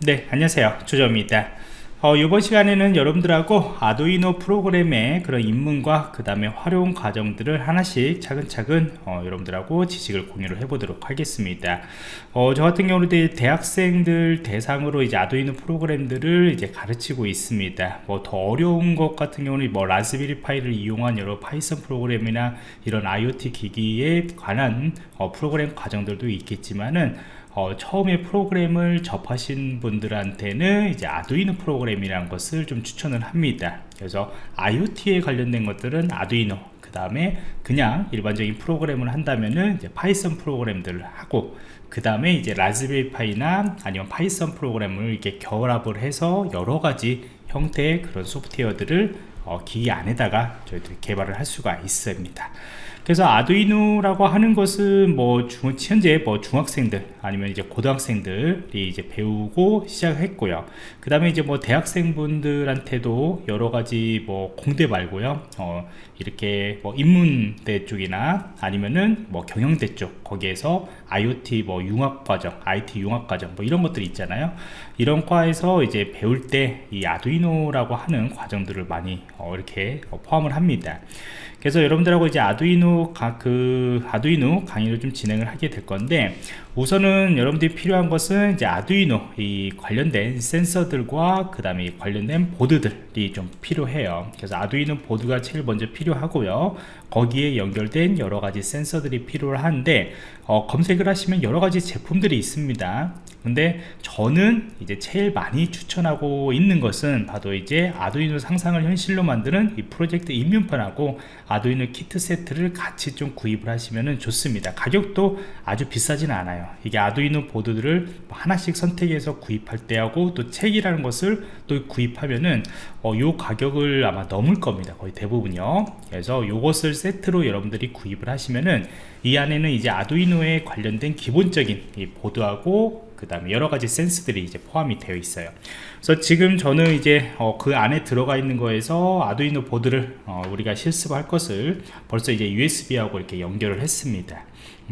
네 안녕하세요. 조정입니다. 어, 이번 시간에는 여러분들하고 아두이노 프로그램의 그런 입문과 그 다음에 활용 과정들을 하나씩 차근차근 어, 여러분들하고 지식을 공유를 해보도록 하겠습니다. 어, 저 같은 경우는 대학생들 대상으로 이제 아두이노 프로그램들을 이제 가르치고 있습니다. 뭐 더 어려운 것 같은 경우는 뭐 라즈베리 파이를 이용한 여러 파이썬 프로그램이나 이런 IoT 기기에 관한 어, 프로그램 과정들도 있겠지만은 어, 처음에 프로그램을 접하신 분들한테는 이제 아두이노 프로그램이라는 것을 좀 추천을 합니다. 그래서 IoT에 관련된 것들은 아두이노 그 다음에 그냥 일반적인 프로그램을 한다면은 이제 파이썬 프로그램들을 하고 그 다음에 이제 라즈베리 파이나 아니면 파이썬 프로그램을 이렇게 결합을 해서 여러 가지 형태의 그런 소프트웨어들을 어, 기기 안에다가 저희들이 개발을 할 수가 있습니다. 그래서 아두이노라고 하는 것은 뭐 중, 현재 뭐 중학생들 아니면 이제 고등학생들이 이제 배우고 시작했고요. 그 다음에 이제 뭐 대학생분들한테도 여러 가지 뭐 공대 말고요. 어, 이렇게 뭐 인문대 쪽이나 아니면은 뭐 경영대 쪽 거기에서 IoT 뭐 융합과정 IT 융합과정 뭐 이런 것들이 있잖아요. 이런 과에서 이제 배울 때 이 아두이노라고 하는 과정들을 많이 어, 이렇게 포함을 합니다 그래서 여러분들하고 이제 아두이노 가, 그 아두이노 강의를 좀 진행을 하게 될 건데 우선은 여러분들이 필요한 것은 이제 아두이노 이 관련된 센서들과 그 다음에 관련된 보드들이 좀 필요해요. 그래서 아두이노 보드가 제일 먼저 필요하고요. 거기에 연결된 여러가지 센서들이 필요한데 어, 검색을 하시면 여러가지 제품들이 있습니다. 근데 저는 이제 제일 많이 추천하고 있는 것은 바로 이제 아두이노 상상을 현실로 만드는 이 프로젝트 입문편하고 아두이노 키트 세트를 같이 좀 구입을 하시면 좋습니다. 가격도 아주 비싸진 않아요. 이게 아두이노 보드들을 하나씩 선택해서 구입할 때하고 또 책이라는 것을 또 구입하면은 어, 요 가격을 아마 넘을 겁니다. 거의 대부분요. 그래서 요것을 세트로 여러분들이 구입을 하시면은 이 안에는 이제 아두이노에 관련된 기본적인 이 보드하고 그 다음에 여러가지 센스들이 이제 포함이 되어 있어요. 그래서 지금 저는 이제 어, 그 안에 들어가 있는 거에서 아두이노 보드를 어, 우리가 실습할 것을 벌써 이제 USB하고 이렇게 연결을 했습니다.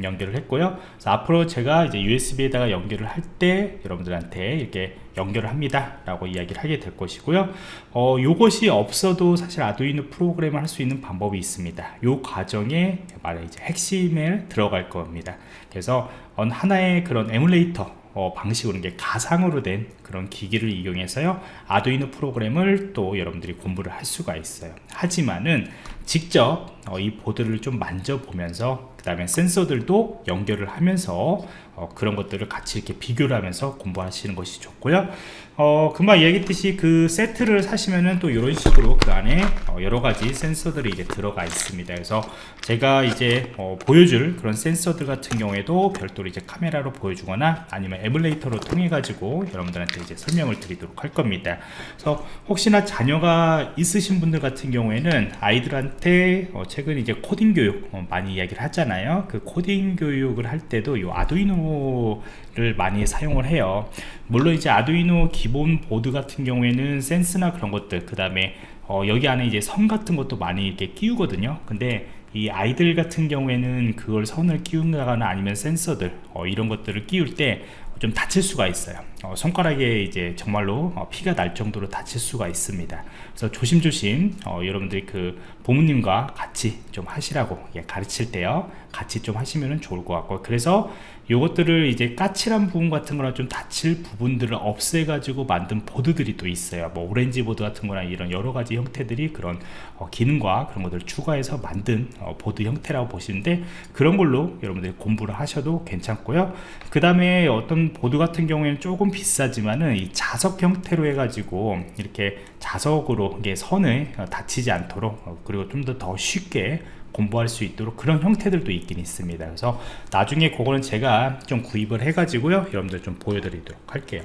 연결을 했고요. 앞으로 제가 이제 USB에다가 연결을 할 때 여러분들한테 이렇게 연결을 합니다. 라고 이야기를 하게 될 것이고요. 어, 요것이 없어도 사실 아두이노 프로그램을 할 수 있는 방법이 있습니다. 요 과정에 말해 이제 핵심에 들어갈 겁니다. 그래서 하나의 그런 에뮬레이터 어, 방식으로 이게 가상으로 된 그런 기기를 이용해서요 아두이노 프로그램을 또 여러분들이 공부를 할 수가 있어요. 하지만은 직접 어, 이 보드를 좀 만져보면서 그 다음에 센서들도 연결을 하면서 어, 그런 것들을 같이 이렇게 비교를 하면서 공부하시는 것이 좋고요. 어, 금방 얘기했듯이 그 세트를 사시면은 또 이런 식으로 그 안에 어, 여러 가지 센서들이 이제 들어가 있습니다. 그래서 제가 이제 어, 보여줄 그런 센서들 같은 경우에도 별도로 이제 카메라로 보여주거나 아니면 에뮬레이터로 통해 가지고 여러분들한테 이제 설명을 드리도록 할 겁니다. 그래서 혹시나 자녀가 있으신 분들 같은 경우에는 아이들한테 어, 최근 이제 코딩 교육 어, 많이 이야기를 하잖아요. 그 코딩 교육을 할 때도 이 아두이노를 많이 사용을 해요. 물론 이제 아두이노 기본 보드 같은 경우에는 센서나 그런 것들 그 다음에 어, 여기 안에 이제 선 같은 것도 많이 이렇게 끼우거든요. 근데 이 아이들 같은 경우에는 그걸 선을 끼운다거나 아니면 센서들 어, 이런 것들을 끼울 때 좀 다칠 수가 있어요. 어, 손가락에 이제 정말로 어, 피가 날 정도로 다칠 수가 있습니다. 그래서 조심조심 어, 여러분들이 그 부모님과 같이 좀 하시라고 예, 가르칠 때요. 같이 좀 하시면 좋을 것 같고. 그래서 요것들을 이제 까칠한 부분 같은 거나 좀 다칠 부분들을 없애 가지고 만든 보드들이 또 있어요. 뭐 오렌지 보드 같은 거나 이런 여러 가지 형태들이 그런 어, 기능과 그런 것들을 추가해서 만든 어, 보드 형태라고 보시는데 그런 걸로 여러분들이 공부를 하셔도 괜찮고요. 그 다음에 어떤 보드 같은 경우에는 조금 비싸지만은 이 자석 형태로 해 가지고 이렇게 자석으로 이게 선을 어, 다치지 않도록 어, 그리고 좀 더 더 쉽게 공부할 수 있도록 그런 형태들도 있긴 있습니다. 그래서 나중에 그거는 제가 좀 구입을 해 가지고요 여러분들 좀 보여드리도록 할게요.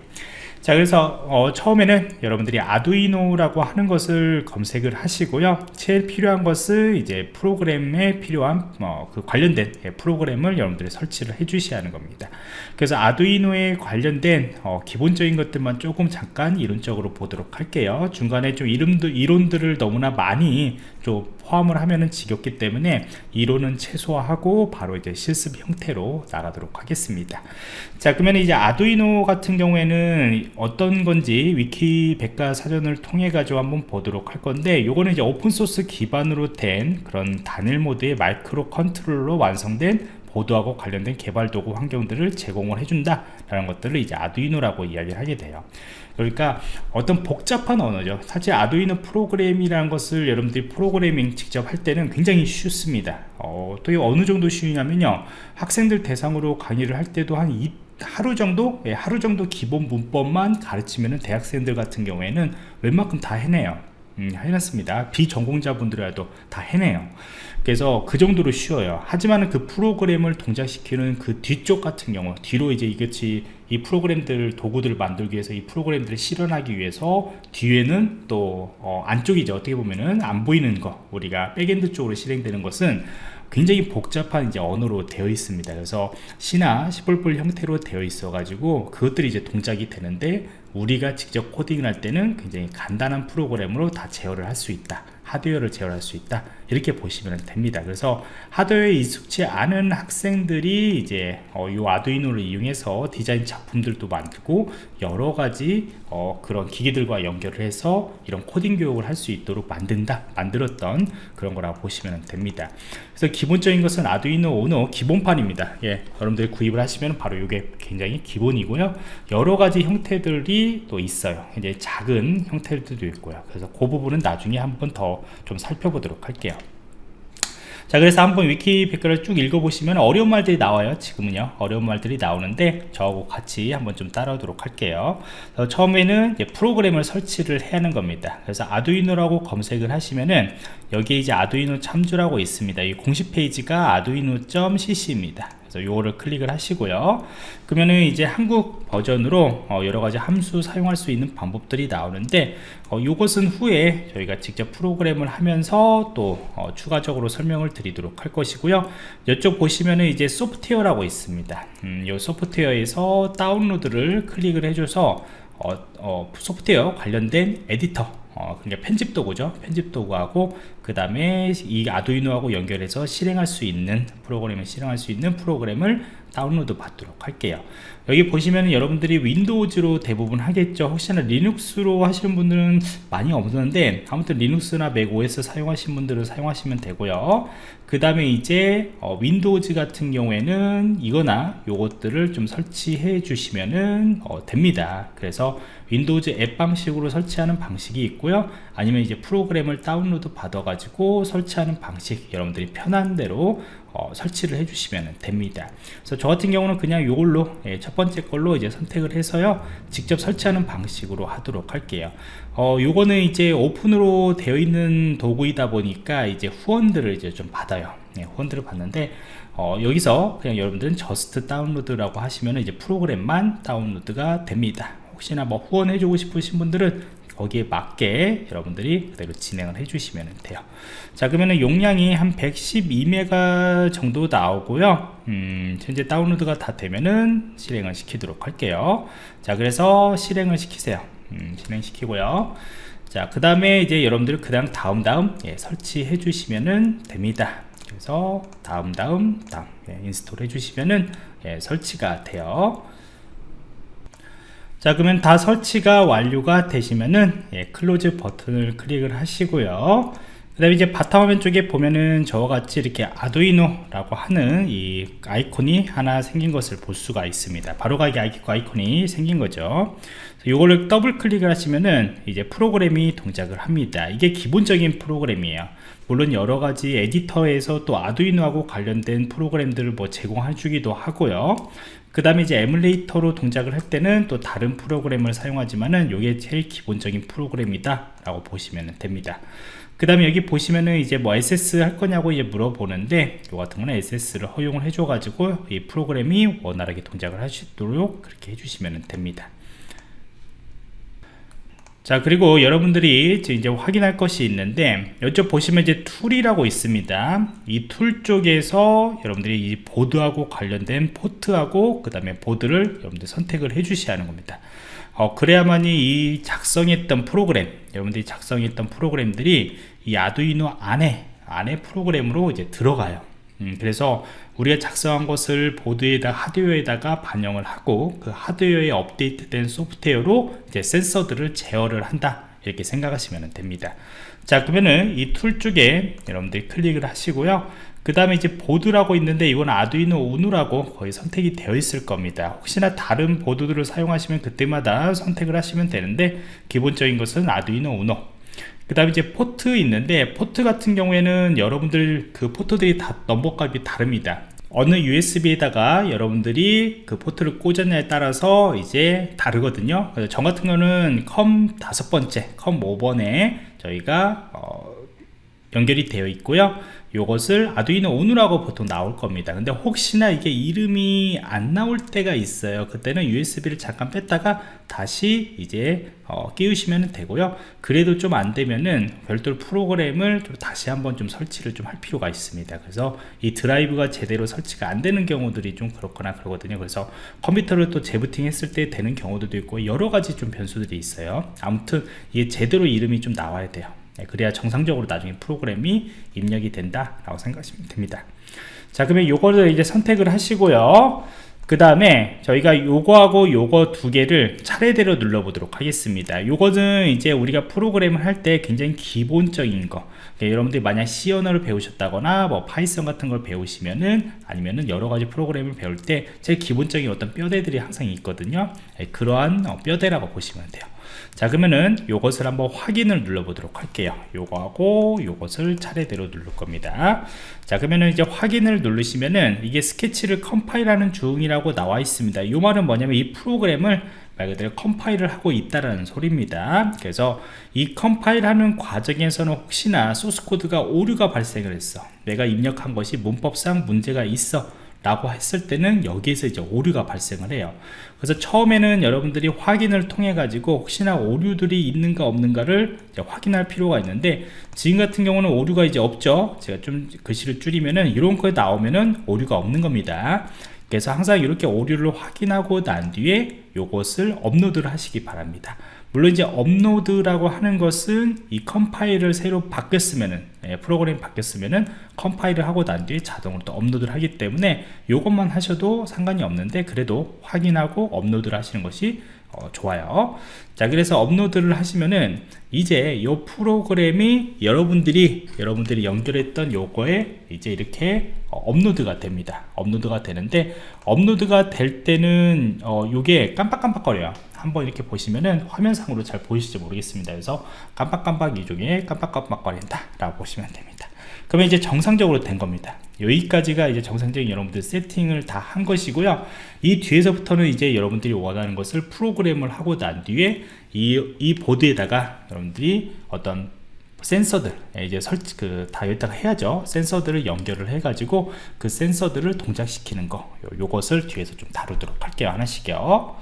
자 그래서 어, 처음에는 여러분들이 아두이노라고 하는 것을 검색을 하시고요. 제일 필요한 것은 이제 프로그램에 필요한 어, 그 관련된 예, 프로그램을 여러분들이 설치를 해 주셔야 하는 겁니다. 그래서 아두이노에 관련된 어, 기본적인 것들만 조금 잠깐 이론적으로 보도록 할게요. 중간에 좀 이름들 이론들을 너무나 많이 좀 포함을 하면은 지겹기 때문에 이론은 최소화하고 바로 이제 실습 형태로 나가도록 하겠습니다. 자 그러면 이제 아두이노 같은 경우에는 어떤 건지 위키 백과 사전을 통해 가지고 한번 보도록 할 건데 요거는 이제 오픈소스 기반으로 된 그런 단일 모드의 마이크로 컨트롤러 완성된 보드하고 관련된 개발 도구 환경들을 제공을 해준다 라는 것들을 이제 아두이노라고 이야기를 하게 돼요 그러니까 어떤 복잡한 언어죠. 사실 아두이노 프로그램이라는 것을 여러분들이 프로그래밍 직접 할 때는 굉장히 쉽습니다. 어, 또 어느 정도 쉬우냐면요. 학생들 대상으로 강의를 할 때도 한 이, 하루 정도? 예, 하루 정도 기본 문법만 가르치면 대학생들 같은 경우에는 웬만큼 다 해내요 음, 해놨습니다. 비전공자분들이라도 다 해내요. 그래서 그 정도로 쉬워요. 하지만 그 프로그램을 동작시키는 그 뒤쪽 같은 경우 뒤로 이제 이것이 이 프로그램들 도구들을 만들기 위해서 이 프로그램들을 실현하기 위해서 뒤에는 또 어, 안쪽이죠 어떻게 보면은 안 보이는 거 우리가 backend 쪽으로 실행되는 것은 굉장히 복잡한 이제 언어로 되어 있습니다. 그래서 C나 C++ 형태로 되어 있어 가지고 그것들이 이제 동작이 되는데 우리가 직접 코딩을 할 때는 굉장히 간단한 프로그램으로 다 제어를 할 수 있다. 하드웨어를 제어할 수 있다 이렇게 보시면 됩니다. 그래서 하드웨어에 익숙치 않은 학생들이 이제 어, 이 아두이노를 이용해서 디자인 작품들도 만들고 여러 가지 어, 그런 기기들과 연결을 해서 이런 코딩 교육을 할 수 있도록 만든다 만들었던 그런 거라고 보시면 됩니다. 그래서 기본적인 것은 아두이노 오노 기본판입니다. 예, 여러분들이 구입을 하시면 바로 이게 굉장히 기본이고요. 여러 가지 형태들이 또 있어요. 이제 작은 형태들도 있고요. 그래서 그 부분은 나중에 한번 더 좀 살펴보도록 할게요 자 그래서 한번 위키 백과를 쭉 읽어보시면 어려운 말들이 나와요 지금은요. 어려운 말들이 나오는데 저하고 같이 한번 좀 따라오도록 할게요. 처음에는 프로그램을 설치를 해야 하는 겁니다. 그래서 아두이노라고 검색을 하시면은 여기에 이제 아두이노 참조라고 있습니다. 이 공식 페이지가 아두이노.cc입니다 그래서 요거를 클릭을 하시고요. 그러면은 이제 한국 버전으로 어 여러가지 함수 사용할 수 있는 방법들이 나오는데 어 요것은 후에 저희가 직접 프로그램을 하면서 또 어 추가적으로 설명을 드리도록 할 것이고요. 이쪽 보시면은 이제 소프트웨어라고 있습니다. 음, 요 소프트웨어에서 다운로드를 클릭을 해줘서 어, 어, 소프트웨어 관련된 에디터 어, 그러니까 편집 도구죠. 편집 도구하고 그 다음에 이 아두이노하고 연결해서 실행할 수 있는 프로그램을 실행할 수 있는 프로그램을 다운로드 받도록 할게요. 여기 보시면 여러분들이 윈도우즈로 대부분 하겠죠. 혹시나 리눅스로 하시는 분들은 많이 없는데 아무튼 리눅스나 맥 OS 사용하시는 분들은 사용하시면 되고요. 그 다음에 이제 어, 윈도우즈 같은 경우에는 이거나 요것들을 좀 설치해 주시면은 어, 됩니다. 그래서 윈도우즈 앱 방식으로 설치하는 방식이 있고요. 아니면 이제 프로그램을 다운로드 받아 가지고 설치하는 방식 여러분들이 편한 대로 어, 설치를 해주시면 됩니다. 그래서 저 같은 경우는 그냥 이걸로 예, 첫 번째 걸로 이제 선택을 해서요 직접 설치하는 방식으로 하도록 할게요. 어, 요거는 이제 오픈으로 되어 있는 도구이다 보니까 이제 후원들을 이제 좀 받아요. 예, 후원들을 받는데 어, 여기서 그냥 여러분들은 Just Download라고 하시면 이제 프로그램만 다운로드가 됩니다. 혹시나 뭐 후원해주고 싶으신 분들은 거기에 맞게 여러분들이 그대로 진행을 해주시면 돼요. 자 그러면 용량이 한 112메가 정도 나오고요. 음, 현재 다운로드가 다 되면은 실행을 시키도록 할게요. 자 그래서 실행을 시키세요. 음, 실행시키고요. 자 그 다음에 이제 여러분들 그 다음 다음 다음 예, 설치해 주시면은 됩니다. 그래서 다음 다음 다음 예, install 해주시면은 예, 설치가 돼요 자 그러면 다 설치가 완료가 되시면은 예, Close 버튼을 클릭을 하시고요. 그 다음에 이제 바탕화면 쪽에 보면은 저와 같이 이렇게 아두이노라고 하는 이 아이콘이 하나 생긴 것을 볼 수가 있습니다. 바로가기 아이콘이 생긴 거죠. 이거를 더블 클릭을 하시면은 이제 프로그램이 동작을 합니다. 이게 기본적인 프로그램이에요. 물론 여러가지 에디터에서 또 아두이노하고 관련된 프로그램들을 뭐 제공해 주기도 하고요 그 다음에 이제 에뮬레이터로 동작을 할 때는 또 다른 프로그램을 사용하지만은 이게 제일 기본적인 프로그램이다 라고 보시면 됩니다. 그 다음에 여기 보시면은 이제 뭐 액세스 할 거냐고 이제 물어보는데 이 같은 거는 액세스를 허용을 해줘 가지고 이 프로그램이 원활하게 동작을 하시도록 그렇게 해주시면 됩니다 자 그리고 여러분들이 이제 확인할 것이 있는데 이쪽 보시면 이제 tool이라고 있습니다. 이 tool 쪽에서 여러분들이 이 보드하고 관련된 포트하고 그 다음에 보드를 여러분들 선택을 해 주셔야 하는 겁니다. 어, 그래야만이 이 작성했던 프로그램 여러분들이 작성했던 프로그램들이 이 아두이노 안에 안에 프로그램으로 이제 들어가요. 음, 그래서 우리가 작성한 것을 보드에다 하드웨어에다가 반영을 하고 그 하드웨어에 업데이트된 소프트웨어로 이제 센서들을 제어를 한다. 이렇게 생각하시면 됩니다. 자 그러면은 이 tool 쪽에 여러분들이 클릭을 하시고요. 그 다음에 이제 보드라고 있는데 이건 아두이노 우노라고 거의 선택이 되어 있을 겁니다. 혹시나 다른 보드들을 사용하시면 그때마다 선택을 하시면 되는데 기본적인 것은 아두이노 우노 그 다음에 이제 포트 있는데 포트 같은 경우에는 여러분들 그 포트들이 다 넘버 값이 다릅니다. 어느 USB에다가 여러분들이 그 포트를 꽂았냐에 따라서 이제 다르거든요. 그래서 저 같은 경우는 COM 다섯 번째 COM 5번에 저희가 어 연결이 되어 있고요 요것을 아두이노 우노라고 보통 나올 겁니다. 근데 혹시나 이게 이름이 안 나올 때가 있어요. 그때는 USB를 잠깐 뺐다가 다시 이제 어, 끼우시면 되고요. 그래도 좀 안 되면은 별도로 프로그램을 좀 다시 한번 좀 설치를 좀 할 필요가 있습니다. 그래서 이 드라이브가 제대로 설치가 안 되는 경우들이 좀 그렇거나 그러거든요. 그래서 컴퓨터를 또 재부팅 했을 때 되는 경우들도 있고 여러 가지 좀 변수들이 있어요. 아무튼 이게 제대로 이름이 좀 나와야 돼요. 네, 그래야 정상적으로 나중에 프로그램이 입력이 된다 라고 생각하시면 됩니다. 자 그러면 요거를 이제 선택을 하시고요. 그 다음에 저희가 요거하고 요거 두 개를 차례대로 눌러 보도록 하겠습니다. 요거는 이제 우리가 프로그램을 할 때 굉장히 기본적인 거. 그러니까 여러분들이 만약 C 언어를 배우셨다거나 뭐 파이썬 같은 걸 배우시면은 아니면은 여러 가지 프로그램을 배울 때 제일 기본적인 어떤 뼈대들이 항상 있거든요. 네, 그러한 어, 뼈대라고 보시면 돼요 자 그러면은 요것을 한번 확인을 눌러 보도록 할게요. 요거하고 요것을 차례대로 누를 겁니다. 자 그러면은 이제 확인을 누르시면은 이게 스케치를 컴파일하는 중이라고 나와 있습니다. 요 말은 뭐냐면 이 프로그램을 말 그대로 컴파일을 하고 있다라는 소리입니다. 그래서 이 컴파일하는 과정에서는 혹시나 소스코드가 오류가 발생을 했어. 내가 입력한 것이 문법상 문제가 있어 라고 했을 때는 여기에서 이제 오류가 발생을 해요. 그래서 처음에는 여러분들이 확인을 통해 가지고 혹시나 오류들이 있는가 없는가를 확인할 필요가 있는데 지금 같은 경우는 오류가 이제 없죠. 제가 좀 글씨를 줄이면은 이렇게 나오면은 오류가 없는 겁니다. 그래서 항상 이렇게 오류를 확인하고 난 뒤에 요것을 업로드를 하시기 바랍니다 물론 이제 업로드라고 하는 것은 이 컴파일을 새로 바뀌었으면은 예, 프로그램이 바뀌었으면은 컴파일을 하고 난 뒤에 자동으로 또 업로드를 하기 때문에 이것만 하셔도 상관이 없는데 그래도 확인하고 업로드를 하시는 것이 어, 좋아요. 자 그래서 업로드를 하시면은 이제 이 프로그램이 여러분들이 여러분들이 연결했던 요거에 이제 이렇게 어, 업로드가 됩니다. 업로드가 되는데 업로드가 될 때는 어, 요게 깜빡깜빡거려요 한번 이렇게 보시면은 화면상으로 잘 보이실지 모르겠습니다. 그래서 깜빡깜빡 이중에 깜빡깜빡 거린다 라고 보시면 됩니다. 그러면 이제 정상적으로 된 겁니다. 여기까지가 이제 정상적인 여러분들 세팅을 다 한 것이고요. 이 뒤에서부터는 이제 여러분들이 원하는 것을 프로그램을 하고 난 뒤에 이, 이 보드에다가 여러분들이 어떤 센서들 예, 이제 설치 그 다 여기다가 해야죠. 센서들을 연결을 해 가지고 그 센서들을 동작시키는 거 요, 요것을 뒤에서 좀 다루도록 할게요. 하나씩요